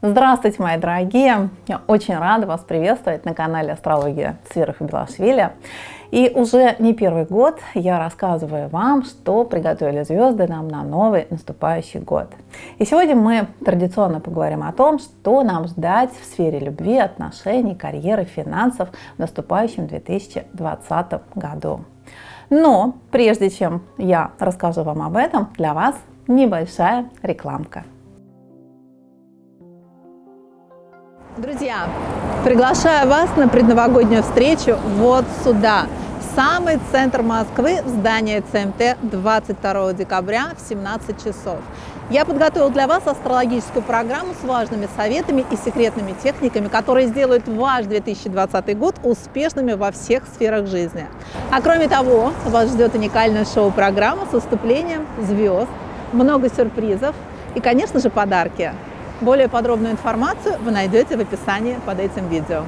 Здравствуйте, мои дорогие! Я очень рада вас приветствовать на канале Астрология и Белашвили. И уже не первый год я рассказываю вам, что приготовили звезды нам на новый наступающий год. И сегодня мы традиционно поговорим о том, что нам ждать в сфере любви, отношений, карьеры, финансов в наступающем 2020 году. Но прежде чем я расскажу вам об этом, для вас небольшая рекламка. Друзья, приглашаю вас на предновогоднюю встречу вот сюда, в самый центр Москвы, в здание ЦМТ 22 декабря в 17 часов. Я подготовил для вас астрологическую программу с важными советами и секретными техниками, которые сделают ваш 2020 год успешными во всех сферах жизни. А кроме того, вас ждет уникальная шоу-программа с выступлением звезд, много сюрпризов и, конечно же, подарки. Более подробную информацию вы найдете в описании под этим видео.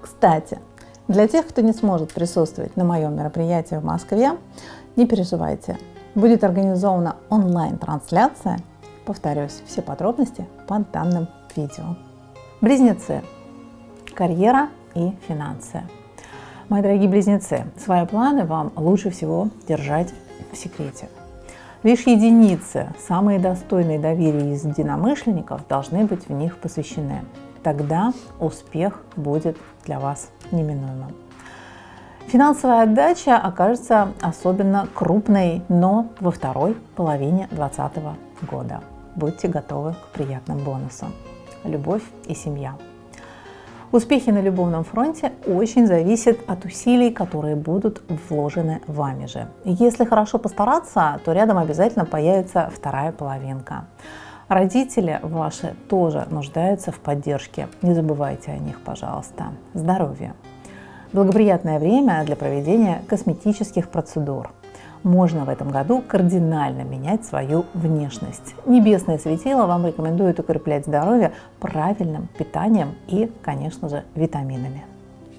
Кстати, для тех, кто не сможет присутствовать на моем мероприятии в Москве, не переживайте. Будет организована онлайн-трансляция. Повторюсь, все подробности под данным видео. Близнецы. Карьера и финансы. Мои дорогие близнецы, свои планы вам лучше всего держать в секрете. Лишь единицы, самые достойные доверия из единомышленников, должны быть в них посвящены. Тогда успех будет для вас неминуемым. Финансовая отдача окажется особенно крупной, но во второй половине 2020 года. Будьте готовы к приятным бонусам. Любовь и семья. Успехи на любовном фронте очень зависят от усилий, которые будут вложены вами же. Если хорошо постараться, то рядом обязательно появится вторая половинка. Родители ваши тоже нуждаются в поддержке. Не забывайте о них, пожалуйста. Здоровье. Благоприятное время для проведения косметических процедур можно в этом году кардинально менять свою внешность. Небесное светило вам рекомендует укреплять здоровье правильным питанием и, конечно же, витаминами.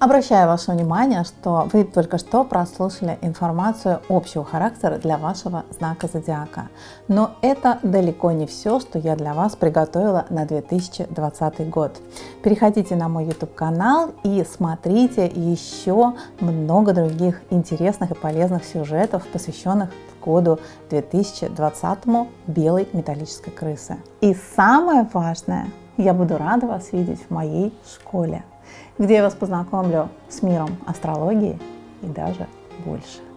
Обращаю ваше внимание, что вы только что прослушали информацию общего характера для вашего знака зодиака. Но это далеко не все, что я для вас приготовила на 2020 год. Переходите на мой YouTube канал и смотрите еще много других интересных и полезных сюжетов, посвященных году 2020 белой металлической крысы. И самое важное, я буду рада вас видеть в моей школе где я вас познакомлю с миром астрологии и даже больше.